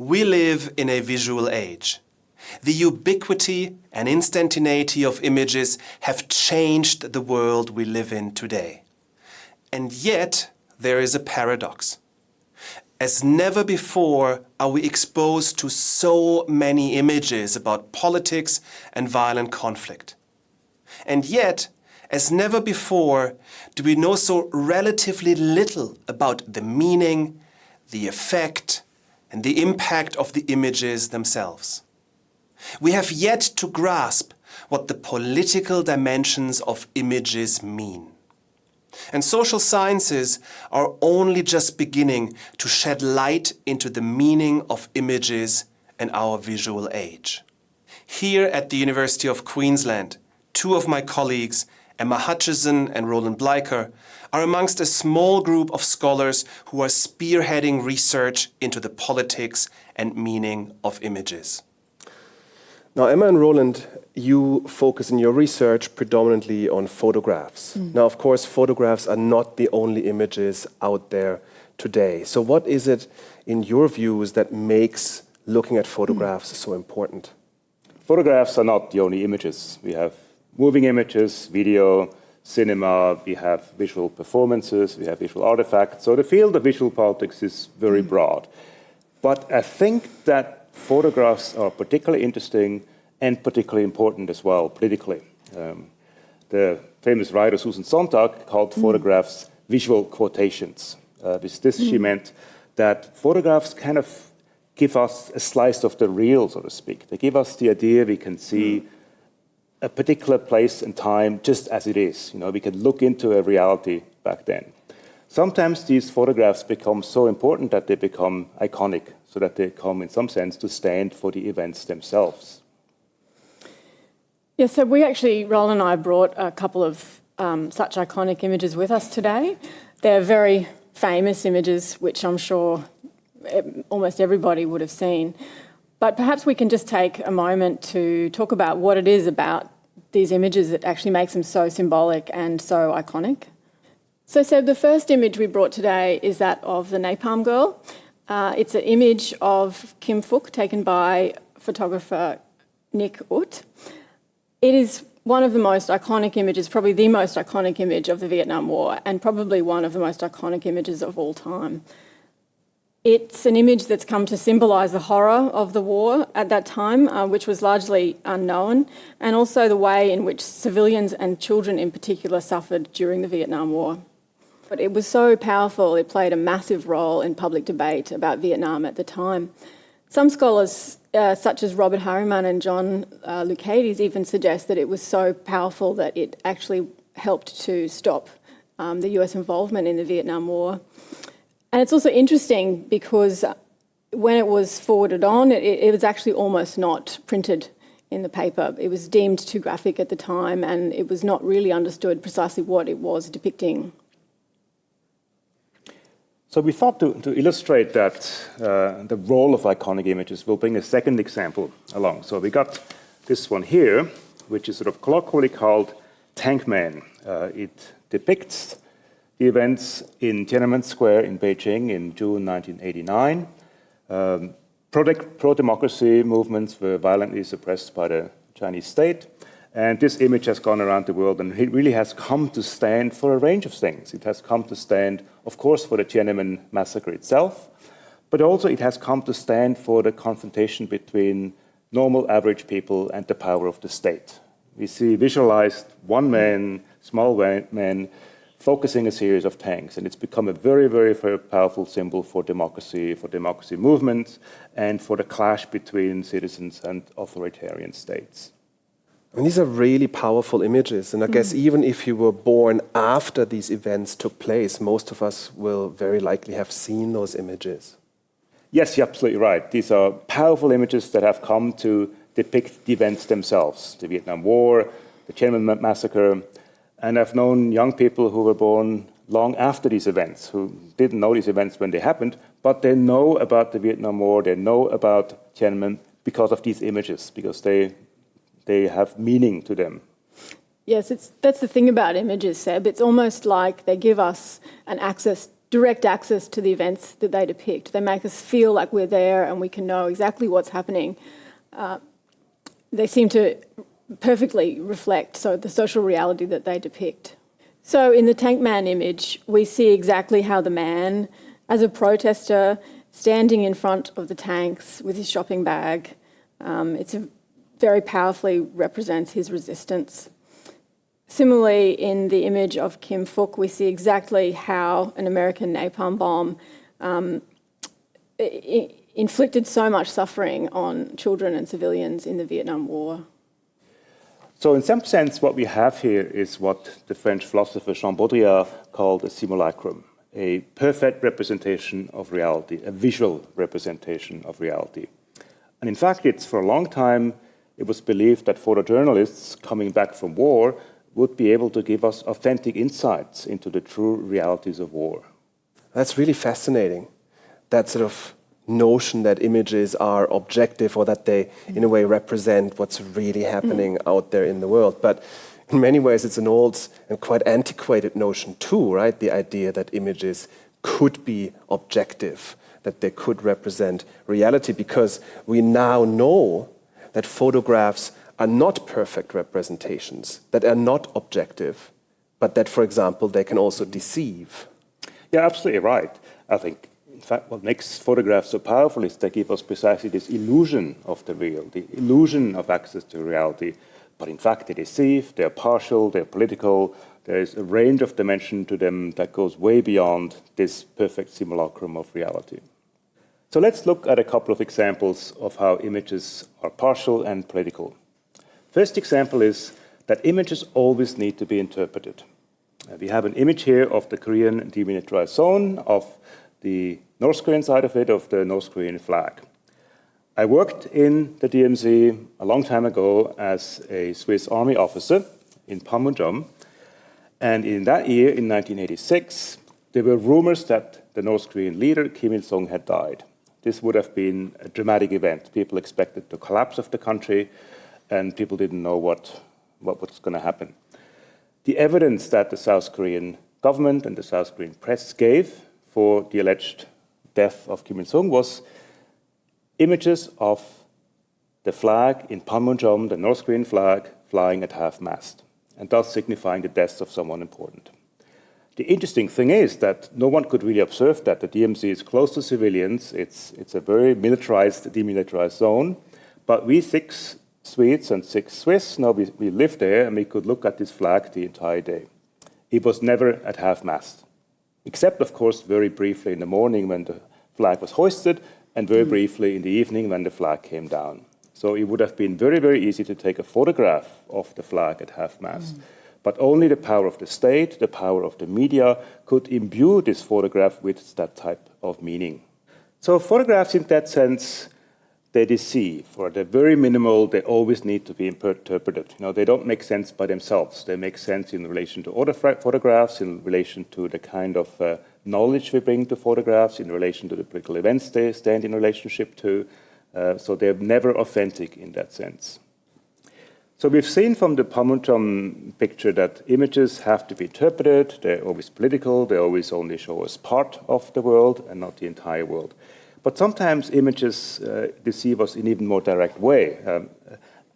We live in a visual age. The ubiquity and instantaneity of images have changed the world we live in today. And yet, there is a paradox. As never before are we exposed to so many images about politics and violent conflict. And yet, as never before, do we know so relatively little about the meaning, the effect, and the impact of the images themselves. We have yet to grasp what the political dimensions of images mean. And social sciences are only just beginning to shed light into the meaning of images in our visual age. Here at the University of Queensland, two of my colleagues, Emma Hutchison and Roland Bleiker, are amongst a small group of scholars who are spearheading research into the politics and meaning of images. Now, Emma and Roland, you focus in your research predominantly on photographs. Mm. Now, of course, photographs are not the only images out there today. So what is it, in your views, that makes looking at photographs mm. so important? Photographs are not the only images. We have moving images, video, cinema, we have visual performances, we have visual artifacts. So the field of visual politics is very mm. broad. But I think that photographs are particularly interesting and particularly important as well, politically. Um, the famous writer Susan Sontag called mm. photographs visual quotations. Uh, with this, mm. she meant that photographs kind of give us a slice of the real, so to speak. They give us the idea we can see mm a particular place and time just as it is. You know, we can look into a reality back then. Sometimes these photographs become so important that they become iconic, so that they come in some sense to stand for the events themselves. Yeah, so we actually, Roland and I brought a couple of um, such iconic images with us today. They're very famous images, which I'm sure almost everybody would have seen. But perhaps we can just take a moment to talk about what it is about these images that actually makes them so symbolic and so iconic. So Seb, the first image we brought today is that of the Napalm Girl. Uh, it's an image of Kim Phuc taken by photographer Nick Ut. It is one of the most iconic images, probably the most iconic image of the Vietnam War, and probably one of the most iconic images of all time. It's an image that's come to symbolise the horror of the war at that time, uh, which was largely unknown, and also the way in which civilians and children in particular suffered during the Vietnam War. But it was so powerful, it played a massive role in public debate about Vietnam at the time. Some scholars, uh, such as Robert Hariman and John uh, Lucaites, even suggest that it was so powerful that it actually helped to stop um, the US involvement in the Vietnam War. And it's also interesting because when it was forwarded on, it, it, was actually almost not printed in the paper. It was deemed too graphic at the time and it was not really understood precisely what it was depicting. So we thought to, to illustrate that, uh, the role of iconic images, we'll bring a second example along. So we got this one here, which is sort of colloquially called Tank Man. Uh, it depicts the events in Tiananmen Square in Beijing in June 1989. Um, Pro-democracy movements were violently suppressed by the Chinese state. And this image has gone around the world and it really has come to stand for a range of things. It has come to stand, of course, for the Tiananmen massacre itself, but also it has come to stand for the confrontation between normal average people and the power of the state. We see visualized one man, small man, focusing a series of tanks. And it's become a very, very, very powerful symbol for democracy, for democracy movements, and for the clash between citizens and authoritarian states. I mean, these are really powerful images. And I mm. guess even if you were born after these events took place, most of us will very likely have seen those images. Yes, you're absolutely right. These are powerful images that have come to depict the events themselves. The Vietnam War, the Tiananmen massacre, and I've known young people who were born long after these events, who didn't know these events when they happened, but they know about the Vietnam War, they know about Tiananmen because of these images, because they, they have meaning to them. Yes, it's, that's the thing about images, Seb. It's almost like they give us an access, direct access to the events that they depict. They make us feel like we're there and we can know exactly what's happening. Uh, they seem to perfectly reflect so the social reality that they depict. So in the Tank Man image, we see exactly how the man, as a protester, standing in front of the tanks with his shopping bag, um, very powerfully represents his resistance. Similarly, in the image of Kim Phuc, we see exactly how an American napalm bomb um, inflicted so much suffering on children and civilians in the Vietnam War. So in some sense, what we have here is what the French philosopher Jean Baudrillard called a simulacrum, a perfect representation of reality, a visual representation of reality. And in fact, it's for a long time, it was believed that photojournalists coming back from war would be able to give us authentic insights into the true realities of war. That's really fascinating. That sort of notion that images are objective or that they, in a way, represent what's really happening mm. out there in the world. But in many ways, it's an old and quite antiquated notion, too, right? The idea that images could be objective, that they could represent reality, because we now know that photographs are not perfect representations, that are not objective, but that, for example, they can also deceive. Yeah, absolutely right. I think in fact, what makes photographs so powerful is they give us precisely this illusion of the real, the illusion of access to reality. But in fact, they deceive, they're partial, they're political, there is a range of dimension to them that goes way beyond this perfect simulacrum of reality. So let's look at a couple of examples of how images are partial and political. First example is that images always need to be interpreted. Uh, we have an image here of the Korean demilitarized zone, of the North Korean side of it, of the North Korean flag. I worked in the DMZ a long time ago as a Swiss Army officer in Panmunjom. And in that year, in 1986, there were rumors that the North Korean leader, Kim Il-sung, had died. This would have been a dramatic event. People expected the collapse of the country, and people didn't know what, what was going to happen. The evidence that the South Korean government and the South Korean press gave for the alleged death of Kim Il-sung was images of the flag in Panmunjom, the North Korean flag, flying at half-mast, and thus signifying the death of someone important. The interesting thing is that no one could really observe that. The DMZ is close to civilians. It's, it's a very militarized, demilitarized zone. But we six Swedes and six Swiss, now we, we live there and we could look at this flag the entire day. It was never at half-mast except, of course, very briefly in the morning when the flag was hoisted, and very mm. briefly in the evening when the flag came down. So it would have been very, very easy to take a photograph of the flag at half-mast. Mm. But only the power of the state, the power of the media, could imbue this photograph with that type of meaning. So photographs in that sense they deceive, or they're very minimal, they always need to be interpreted. You know, they don't make sense by themselves. They make sense in relation to other photographs, in relation to the kind of uh, knowledge we bring to photographs, in relation to the political events they stand in relationship to. Uh, so they're never authentic in that sense. So we've seen from the Panmunjom picture that images have to be interpreted, they're always political, they always only show us part of the world and not the entire world. But sometimes images uh, deceive us in even more direct way. Um,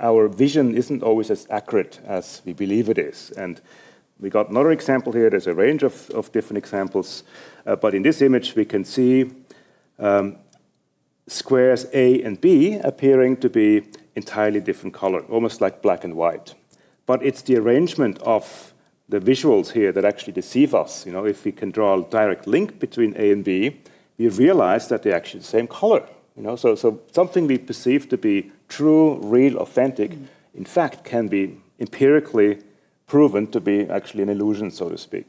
our vision isn't always as accurate as we believe it is. And we got another example here. There's a range of, of different examples. Uh, but in this image, we can see um, squares A and B appearing to be entirely different color, almost like black and white. But it's the arrangement of the visuals here that actually deceive us. You know, if we can draw a direct link between A and B, we realize that they're actually the same color. You know, so, so something we perceive to be true, real, authentic, mm. in fact, can be empirically proven to be actually an illusion, so to speak.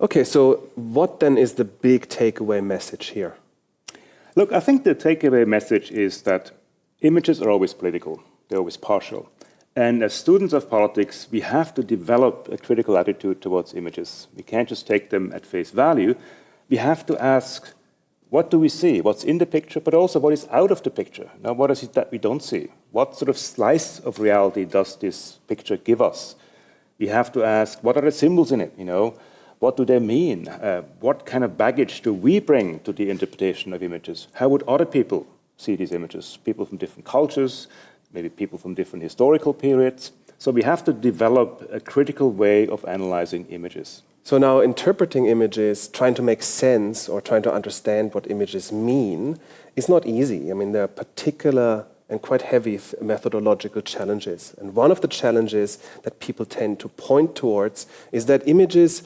Okay, so what then is the big takeaway message here? Look, I think the takeaway message is that images are always political, they're always partial. And as students of politics, we have to develop a critical attitude towards images. We can't just take them at face value. We have to ask what do we see? What's in the picture, but also what is out of the picture? Now, what is it that we don't see? What sort of slice of reality does this picture give us? We have to ask, what are the symbols in it, you know? What do they mean? Uh, what kind of baggage do we bring to the interpretation of images? How would other people see these images? People from different cultures, maybe people from different historical periods. So we have to develop a critical way of analyzing images. So now interpreting images, trying to make sense or trying to understand what images mean is not easy. I mean, there are particular and quite heavy methodological challenges. And one of the challenges that people tend to point towards is that images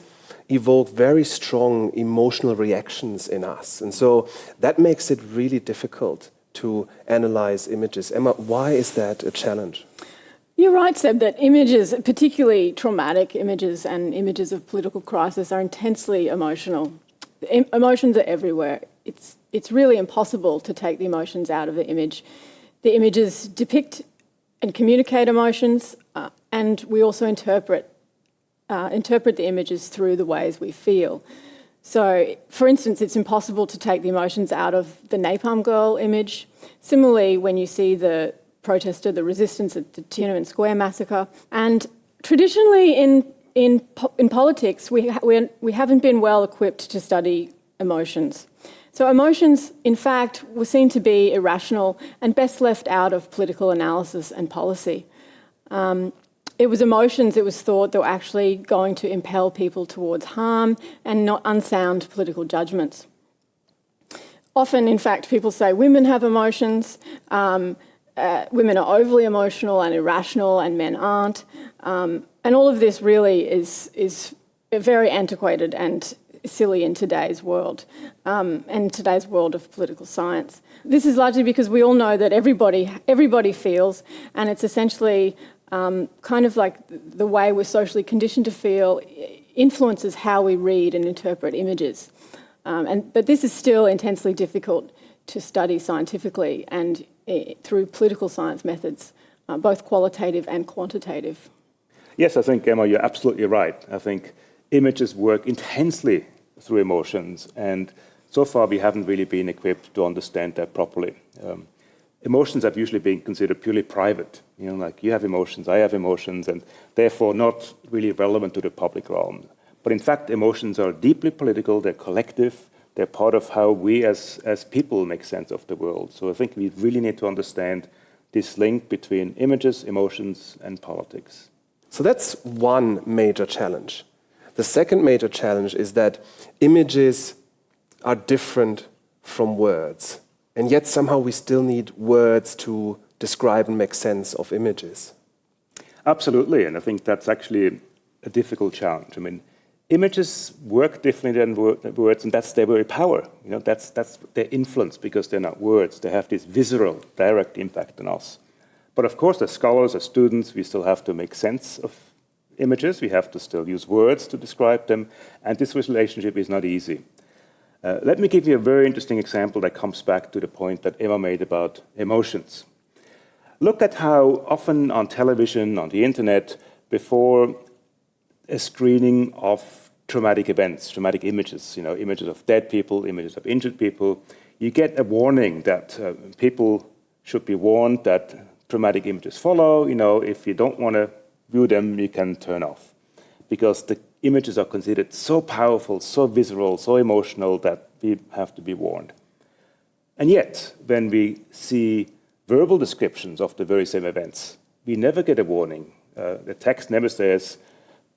evoke very strong emotional reactions in us. And so that makes it really difficult to analyze images. Emma, why is that a challenge? You're right, Seb, that images, particularly traumatic images and images of political crisis, are intensely emotional. Emotions are everywhere. It's, it's really impossible to take the emotions out of the image. The images depict and communicate emotions, uh, and we also interpret uh, interpret the images through the ways we feel. So, for instance, it's impossible to take the emotions out of the Napalm Girl image. Similarly, when you see the protester, the resistance at the Tiananmen Square massacre, and traditionally in in, in politics, we, ha we, we haven't been well equipped to study emotions. So emotions, in fact, were seen to be irrational and best left out of political analysis and policy. Um, it was emotions, it was thought, that were actually going to impel people towards harm and not unsound political judgments. Often, in fact, people say women have emotions, um, uh, women are overly emotional and irrational, and men aren't. Um, and all of this really is, is very antiquated and silly in today's world um, and today's world of political science. This is largely because we all know that everybody, everybody feels, and it's essentially um, kind of like the way we're socially conditioned to feel influences how we read and interpret images. Um, and, but this is still intensely difficult to study scientifically and through political science methods, uh, both qualitative and quantitative. Yes, I think, Emma, you're absolutely right. I think images work intensely through emotions, and so far we haven't really been equipped to understand that properly. Um, emotions have usually been considered purely private. You know, like you have emotions, I have emotions, and therefore not really relevant to the public realm. But in fact, emotions are deeply political, they're collective, they're part of how we as, as people make sense of the world. So I think we really need to understand this link between images, emotions, and politics. So that's one major challenge. The second major challenge is that images are different from words. And yet somehow we still need words to describe and make sense of images. Absolutely, and I think that's actually a difficult challenge. I mean, images work differently than words, and that's their very power. You know, that's, that's their influence because they're not words. They have this visceral, direct impact on us. But of course, as scholars, as students, we still have to make sense of images. We have to still use words to describe them, and this relationship is not easy. Uh, let me give you a very interesting example that comes back to the point that Emma made about emotions. Look at how often on television, on the internet, before a screening of traumatic events, traumatic images, you know, images of dead people, images of injured people, you get a warning that uh, people should be warned that traumatic images follow. You know, if you don't want to view them, you can turn off. Because the images are considered so powerful, so visceral, so emotional that we have to be warned. And yet, when we see verbal descriptions of the very same events, we never get a warning. Uh, the text never says,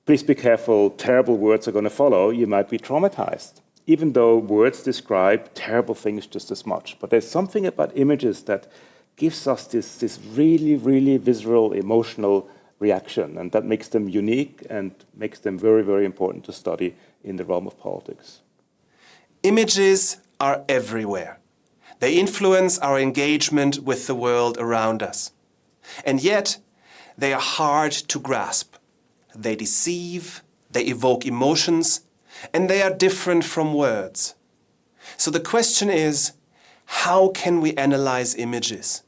please be careful, terrible words are going to follow, you might be traumatized, even though words describe terrible things just as much. But there's something about images that gives us this, this really, really visceral, emotional reaction. And that makes them unique and makes them very, very important to study in the realm of politics. Images are everywhere. They influence our engagement with the world around us. And yet, they are hard to grasp. They deceive, they evoke emotions, and they are different from words. So the question is, how can we analyze images?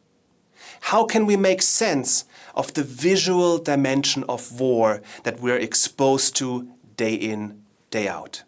How can we make sense of the visual dimension of war that we're exposed to day in, day out.